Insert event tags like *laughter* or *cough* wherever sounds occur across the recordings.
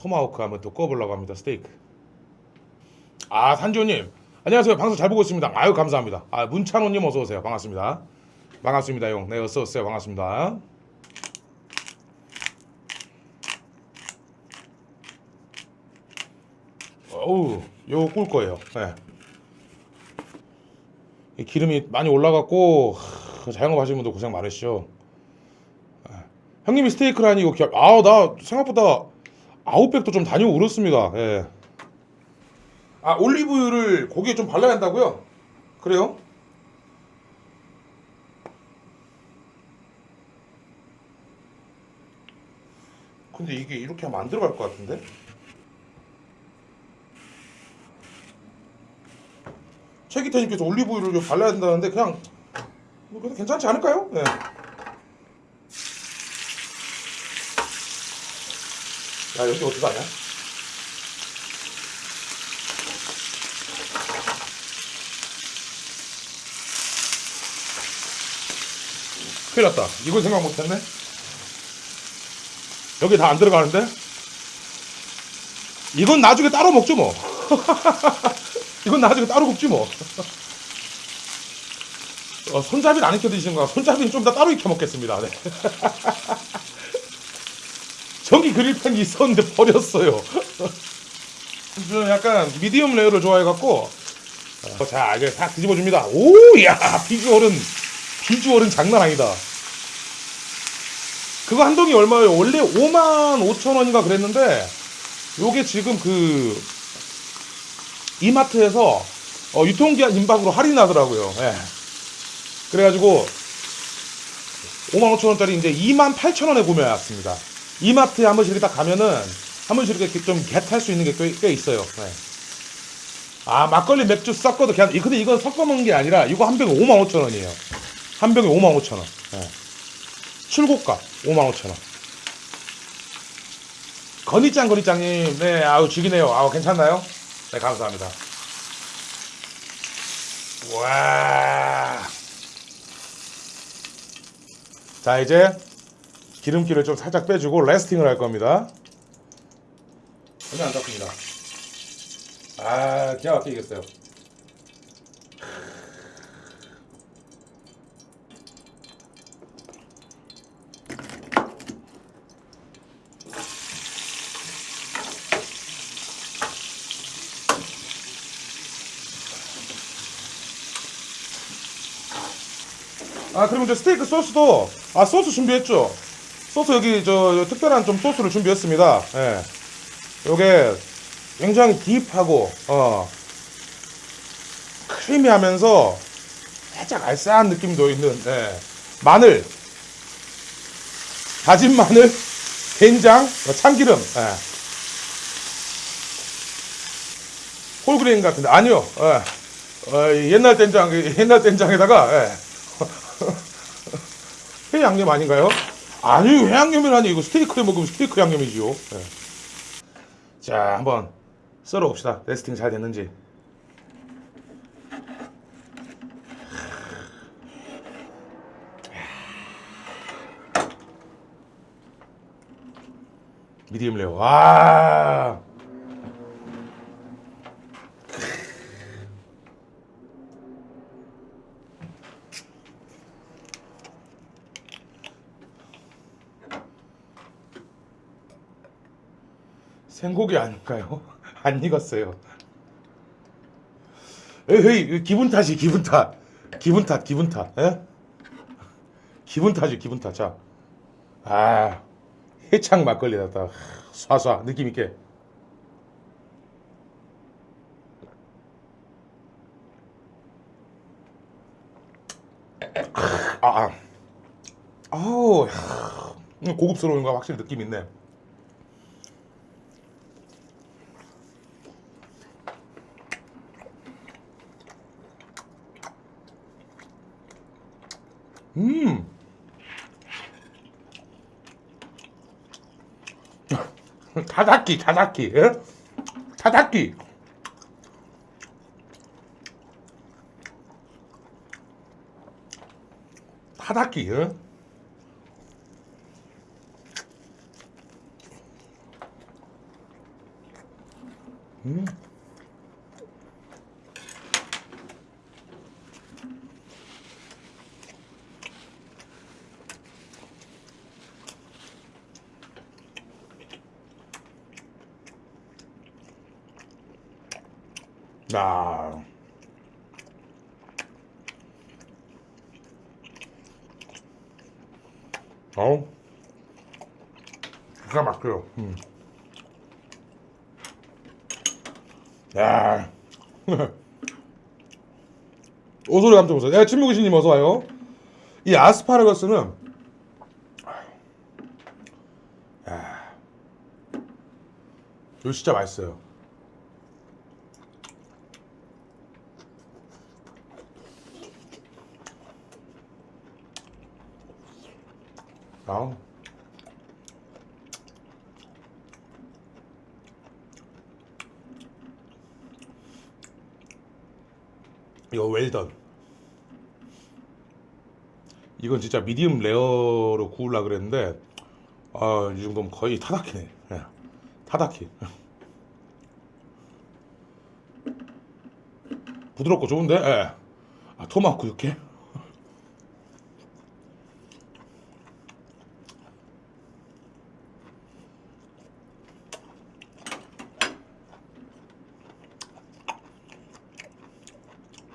토마호크 한번 또 구워보려고 합니다. 스테이크. 아 산지호님 안녕하세요. 방송 잘 보고 있습니다. 아유 감사합니다. 아 문찬호님 어서 오세요. 반갑습니다. 반갑습니다, 용. 네 어서 오세요. 반갑습니다. 어우 요거 꿀 거예요. 네. 이 기름이 많이 올라갔고 하, 자영업 하시는 분들 고생 많으시죠. 네. 형님이 스테이크라니 이거 기억. 아나 생각보다 아웃백도 좀 다니고 그렇습니다. 예. 아 올리브유를 고기에 좀 발라야 한다고요? 그래요? 근데 이게 이렇게 하면 안 들어갈 것 같은데? 최기태님께서 올리브유를 좀 발라야 된다는데 그냥 뭐 그래도 괜찮지 않을까요? 네. 야 여기 어떻게 하냐? 큰일 났다. 이걸 생각 못했네. 여기 다 안 들어가는데? 이건 나중에 따로 먹죠 뭐. *laughs* 이건 나중에 따로 굽지 뭐. 어, 손잡이를 안 익혀 드시는 거야. 손잡이는 좀 더 따로 익혀 먹겠습니다. 네. *laughs* 전기 그릴팬이 있었는데 버렸어요. *laughs* 저 약간 medium rare를 좋아해갖고 어, 자 이제 다 뒤집어줍니다. 오야 비주얼은 비주얼은 장난 아니다. 그거 한 동이 얼마예요? 원래 5만 5천 원인가 그랬는데 요게 지금 그 이마트에서 어, 유통기한 임박으로 할인하더라고요. 예. 그래가지고 5만 5천 원짜리 이제 2만 8천 원에 구매해왔습니다. 이마트에 한 번씩 이렇게 딱 가면은 한 번씩 이렇게 좀 겟할 수 있는 게꽤 있어요. 예. 아 막걸리 맥주 섞어도 그냥 근데 이건 섞어 먹는 게 아니라 이거 한 병에 5만 5천 원이에요. 한 병에 5만 5천 원. 예. 출고가 5만 5천 원. 건이짱 건이짱님, 네, 아우 죽이네요. 아우 괜찮나요? 네, 감사합니다. 와. 자 이제 기름기를 좀 살짝 빼주고 레스팅을 할 겁니다. 전혀 안 잡힙니다. 아, 기가 막히겠어요. 아 그리고 이제 스테이크 소스도 아 소스 준비했죠 소스 여기 저 특별한 좀 소스를 준비했습니다 예 요게 굉장히 deep하고 어 creamy하면서 살짝 알싸한 느낌도 있는 예. 마늘 다진 마늘 된장 어, 참기름 예. whole grain 같은데 아니요 예. 어, 옛날 된장 옛날 된장에다가 예. *laughs* 회 양념 아닌가요? 아니 회 양념이라니 이거 스테이크에 먹으면 스테이크 양념이지요. 예. 자 한번 썰어 봅시다. resting 잘 됐는지. medium rare. 와. 생고기 아닌가요? *laughs* 안 익었어요. 에이, 기분 탓이 기분 탓. 기분 탓, 기분 탓. 에? 기분 탓이 기분 탓. 자, 아, 해창 막걸리 갖다 쏴쏴 느낌 있게. 아, 아, 아우, 야, 고급스러운 거 확실히 느낌 있네. 음. 타다키, 타다키, 예? 타다키. 타다키, 예? 음. 야. 어우. 기가 막혀요. 음. 야. *laughs* 오소리 감정 보세요. 야, 침묵이신님 어서 와요. 이 아스파라거스는 야. 이거 진짜 맛있어요. 아우. 이거 웰던. 이건 진짜 미디움 레어로 구울라 그랬는데 아, 이 정도면 거의 타다키네. 예. 타다키. 부드럽고 좋은데? 예. 아, 토마호크 육회?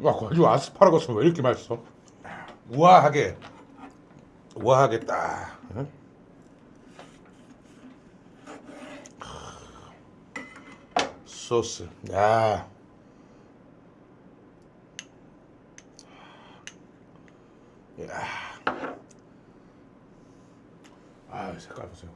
와, 거기 아스파라거스 왜 이렇게 맛있어? 우아하게, 우아하게 딱. 응? 소스, 야. 야. 아, 색깔 보세요.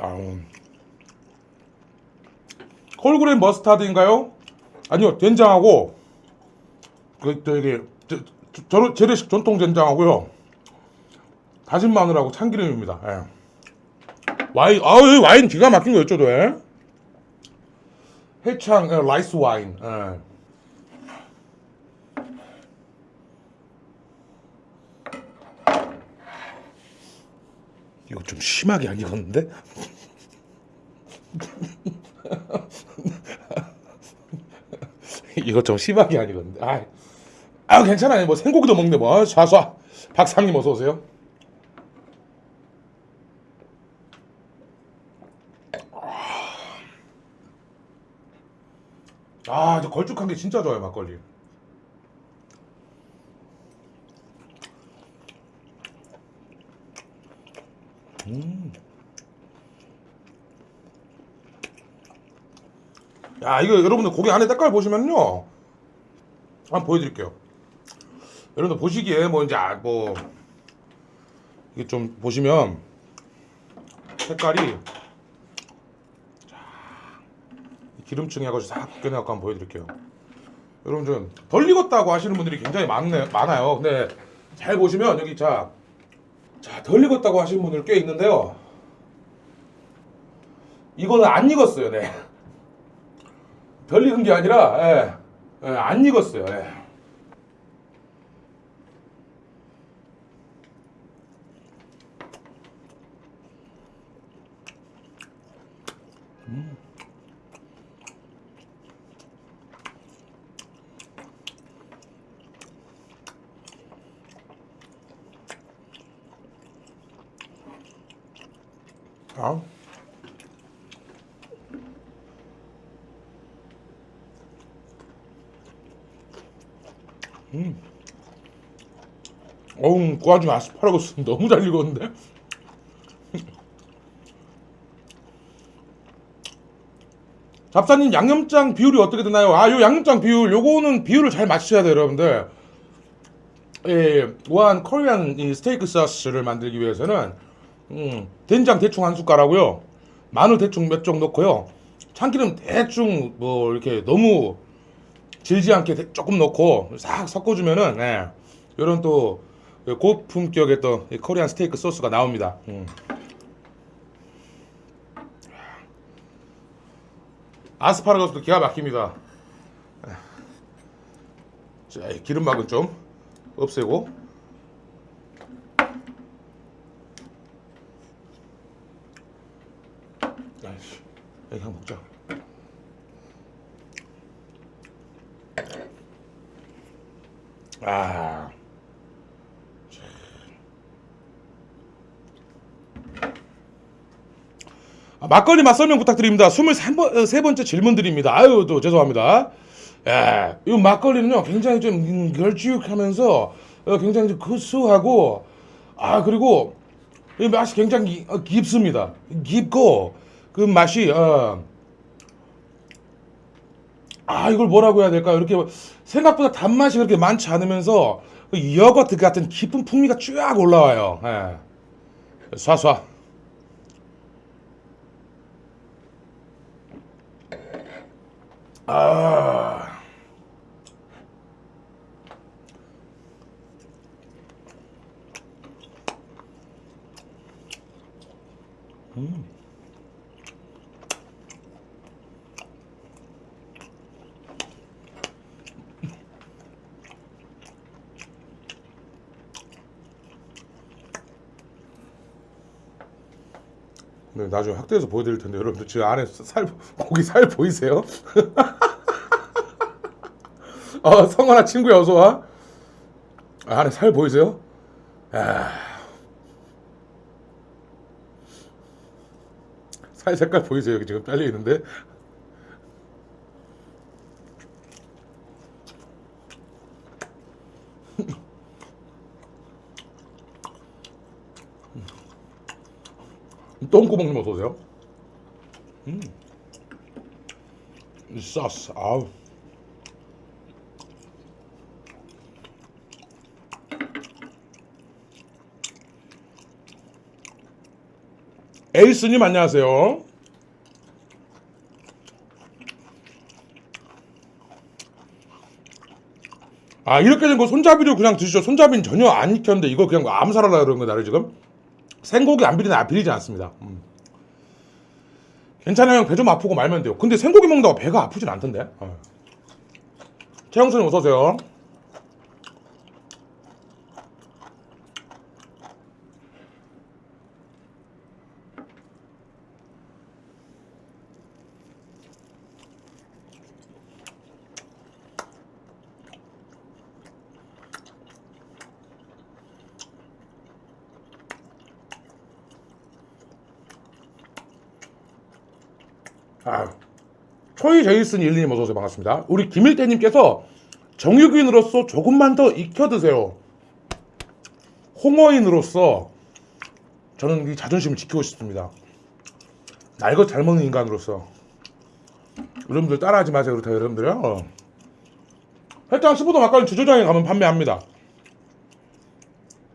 아. 아우. whole grain mustard인가요? 아니요 된장하고 그 저기 저, 저, 재래식 전통 된장하고요 다진 마늘하고 참기름입니다. 예. 와인 아우 와인 기가 막힌 거 어쩌도 해? 해창 어, rice wine. 예. 이거 좀 심하게 안 익었는데? *laughs* 이거 좀 심하게 안 익었는데. 아, 아 괜찮아요. 뭐 생고기도 먹는데 뭐 쏴쏴. 박상님 어서 오세요. 아, 저 걸쭉한 게 진짜 좋아요 막걸리. 야 이거 여러분들 고기 안에 색깔 보시면요. 한번 보여드릴게요. 여러분들 보시기에 뭐 이제 아, 뭐 이게 좀 보시면 색깔이 자, 기름층이 해가지고 싹 벗겨내갖고 한번 보여드릴게요. 여러분 좀 덜 익었다고 하시는 분들이 굉장히 많네, 많아요. 근데 잘 보시면 여기 자, 자, 덜 익었다고 하시는 분들 꽤 있는데요. 이거는 안 익었어요 네. 덜 익은 게 아니라 예, 예, 안 익었어요. 예. 음. 아. 어우, 그 와중에 아스파라거스 너무 잘 익었는데? 잡사님 양념장 비율이 어떻게 되나요? 아, 요 양념장 비율, 요거는 비율을 잘 맞추셔야 돼요, 여러분들. 예, 우한 코리안 이 스테이크 소스를 만들기 위해서는 음, 된장 대충 한 숟가락고요. 마늘 대충 몇 쪽 넣고요. 참기름 대충 뭐 이렇게 너무 질지 않게 조금 넣고 싹 섞어주면은 예, 이런 또 고품격의 또 코리안 스테이크 소스가 나옵니다. 음. 아스파라거스도 기가 막힙니다. 자, 이 기름막은 좀 없애고. 아이씨, 그냥 먹자. 아. 막걸리 맛 설명 부탁드립니다. 23번, 어, 질문 드립니다. 아유, 또 죄송합니다. 예, 이 막걸리는요, 굉장히 좀 음, 걸쭉하면서 어, 굉장히 좀 구수하고, 아, 그리고 이 맛이 굉장히 어, 깊습니다. 깊고, 그 맛이, 어, 아, 이걸 뭐라고 해야 될까요? 이렇게 생각보다 단맛이 그렇게 많지 않으면서 그 여거트 같은 깊은 풍미가 쫙 올라와요. 예. 쏴쏴. 아. 네, 나중에 확대해서 보여드릴 텐데 여러분들 지금 안에 살 고기 살 보이세요? *laughs* 어, 성환아 친구야 어서 와. 아, 안에 살 보이세요? 아. 살 색깔 보이세요? 지금 딸려 있는데. 똥구멍님 어서 오세요. 음. 이 소스, 아우. 에이스님 안녕하세요. 아 이렇게 된 거 손잡이로 그냥 드시죠. 손잡이는 전혀 안 익혔는데 이거 그냥 암살하려 그런 거 나를 지금 생고기 안 비리는 안 비리지 않습니다. 음. 괜찮아요. 배 좀 아프고 말면 돼요. 근데 생고기 먹는다고 배가 아프진 않던데. 어. 최영수님 어서 오세요. 초이 제이슨 일님 어서 오세요. 반갑습니다. 우리 김일태님께서 정육인으로서 조금만 더 익혀 드세요. 홍어인으로서 저는 이 자존심을 지키고 싶습니다. 날것 잘 먹는 인간으로서 여러분들 따라하지 마세요. 그렇다 여러분들요. 해장 15도 막걸리 주조장에 가면 판매합니다.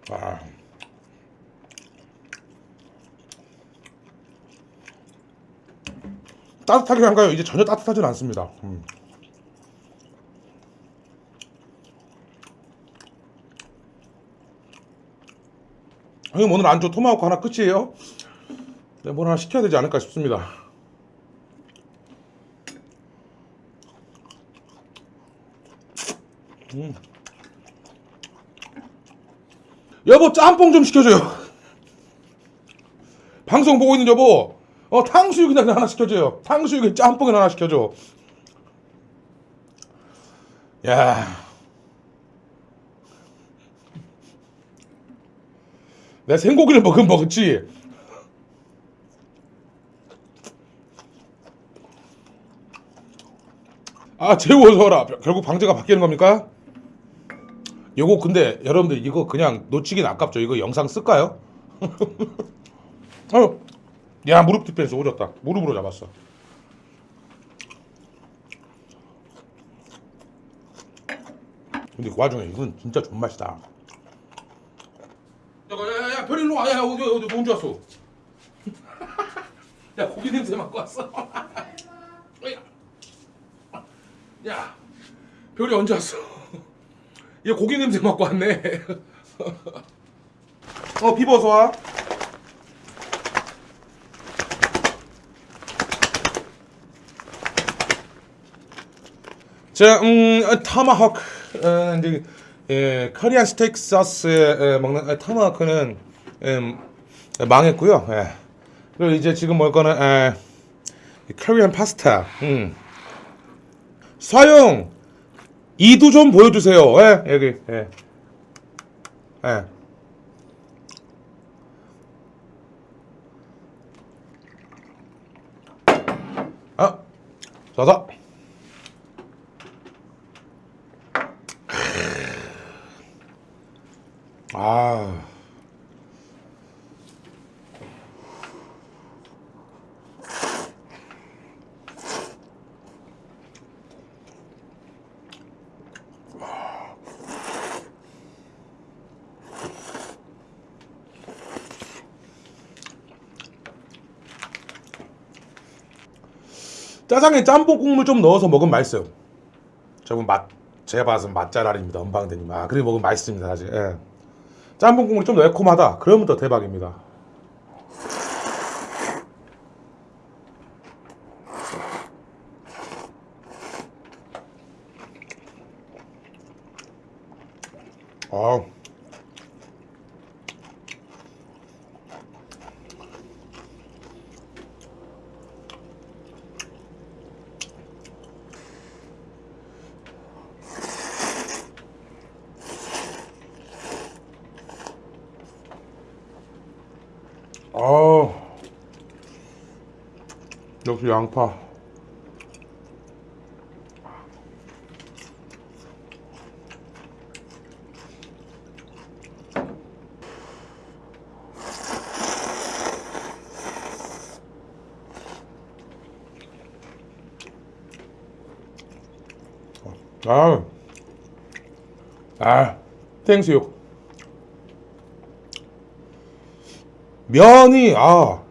아. 따뜻하게 한가요? 이제 전혀 따뜻하진 않습니다. 음. 형님 오늘 안주 토마호크 하나 끝이에요? 네, 뭘 하나 시켜야 되지 않을까 싶습니다. 음. 여보 짬뽕 좀 시켜줘요. 방송 보고 있는 여보 어 탕수육이나 하나 시켜줘요. 탕수육에 짬뽕이나 하나 시켜줘. 야. 내 생고기를 먹으면 먹었지. 아 와라. 결국 방제가 바뀌는 겁니까? 요거 근데 여러분들 이거 그냥 놓치긴 아깝죠. 이거 영상 쓸까요? *laughs* 어, 야 무릎 디펜스 오졌다. 무릎으로 잡았어. 근데 그 와중에 이건 진짜 존맛이다. 야야야 별일로 와. 야 어디 어디 언제 왔어? *laughs* 야 고기 냄새 맡고 왔어. *laughs* 야, 야 별이 언제 왔어? *laughs* 얘 고기 냄새 맡고 왔네. 어 비버서 와. 자, 음, 어, 타마호크, 어, 이제 예, 커리안 스테이크 소스에 에, 먹는 에, 타마호크는 음, 망했고요. 예. 그리고 이제 지금 먹을 거는 에, 커리안 파스타. 음. 사용 이도 좀 보여주세요. 예, 여기. 예. 예. 아, 자자. 아. 짜장에 짬뽕 국물 좀 넣어서 먹으면 맛있어요. 저분 맛 제가 봐서 맛잘알입니다. 은방대님. 아 그래 먹으면 맛있습니다 사실. 예. 짬뽕 국물 좀 매콤하다. 그러면 더 대박입니다. 아. 아 역시 양파. 아, 아, 땡수육. 면이 아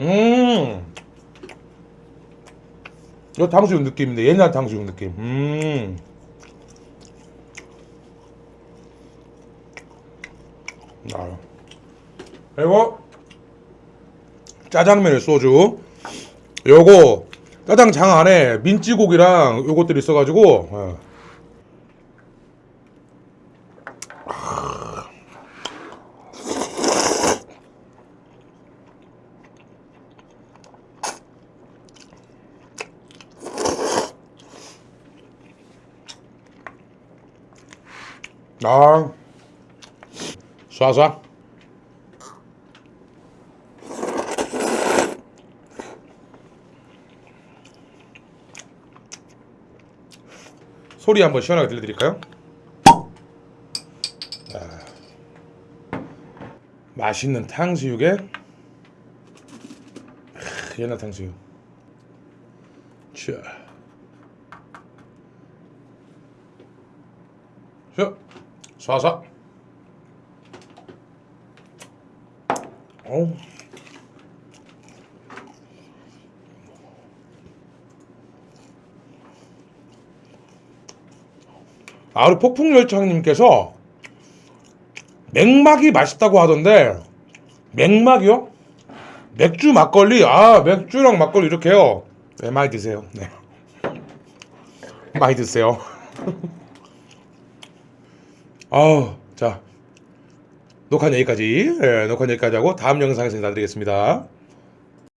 음. 이거 탕수육 느낌인데 옛날 탕수육 느낌. 음. 아. 그리고 짜장면에 소주. 요거 짜장장 안에 민찌고기랑 요것들이 있어가지고. 어. 아, 쏴쏴. 소리 한번 시원하게 들려드릴까요? 아, 맛있는 탕수육에 크, 옛날 탕수육. 자, 자, 쏴쏴. 어우. 아, 우리 폭풍열차님께서 맥막이 맛있다고 하던데 맥막이요? 맥주 막걸리 아 맥주랑 막걸리 이렇게요 네 많이 드세요 네 *laughs* 많이 드세요 *laughs* 아우 자 녹화는 여기까지. 예, 녹화는 여기까지 하고 다음 영상에서 인사드리겠습니다